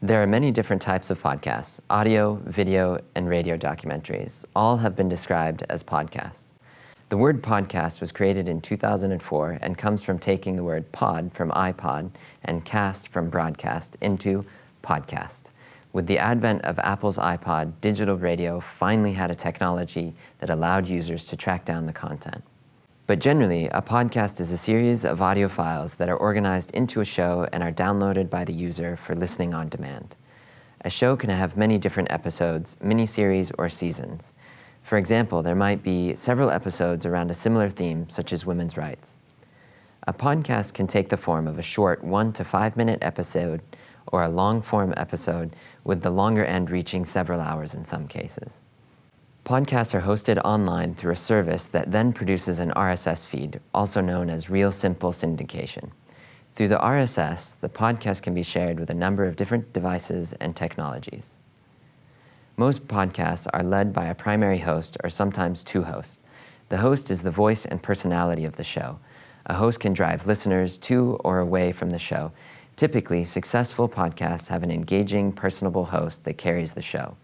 There are many different types of podcasts. Audio, video, and radio documentaries. All have been described as podcasts. The word podcast was created in 2004 and comes from taking the word pod from iPod and cast from broadcast into podcast. With the advent of Apple's iPod, digital radio finally had a technology that allowed users to track down the content. But generally, a podcast is a series of audio files that are organized into a show and are downloaded by the user for listening on demand. A show can have many different episodes, miniseries, or seasons. For example, there might be several episodes around a similar theme, such as women's rights. A podcast can take the form of a short one to five minute episode or a long form episode with the longer end reaching several hours in some cases. Podcasts are hosted online through a service that then produces an RSS feed, also known as Real Simple Syndication. Through the RSS, the podcast can be shared with a number of different devices and technologies. Most podcasts are led by a primary host or sometimes two hosts. The host is the voice and personality of the show. A host can drive listeners to or away from the show. Typically, successful podcasts have an engaging, personable host that carries the show.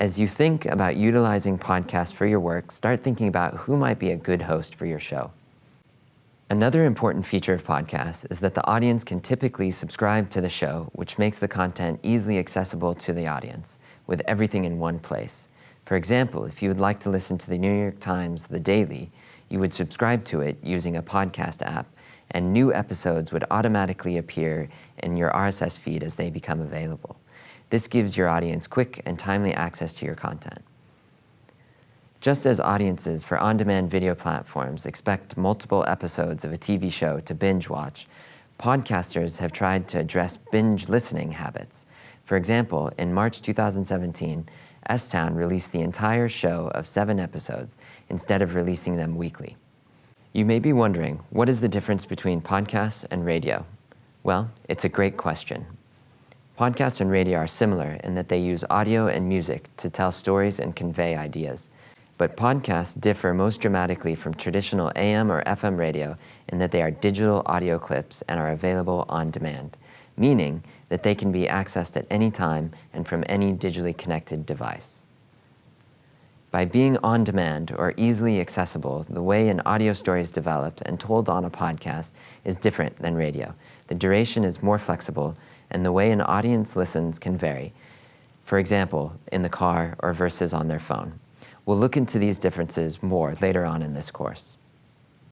As you think about utilizing podcasts for your work, start thinking about who might be a good host for your show. Another important feature of podcasts is that the audience can typically subscribe to the show, which makes the content easily accessible to the audience, with everything in one place. For example, if you would like to listen to the New York Times The Daily, you would subscribe to it using a podcast app, and new episodes would automatically appear in your RSS feed as they become available. This gives your audience quick and timely access to your content. Just as audiences for on-demand video platforms expect multiple episodes of a TV show to binge watch, podcasters have tried to address binge listening habits. For example, in March 2017, S-Town released the entire show of seven episodes instead of releasing them weekly. You may be wondering, what is the difference between podcasts and radio? Well, it's a great question, Podcasts and radio are similar in that they use audio and music to tell stories and convey ideas. But podcasts differ most dramatically from traditional AM or FM radio in that they are digital audio clips and are available on demand, meaning that they can be accessed at any time and from any digitally connected device. By being on demand or easily accessible, the way an audio story is developed and told on a podcast is different than radio. The duration is more flexible and the way an audience listens can vary, for example, in the car or versus on their phone. We'll look into these differences more later on in this course.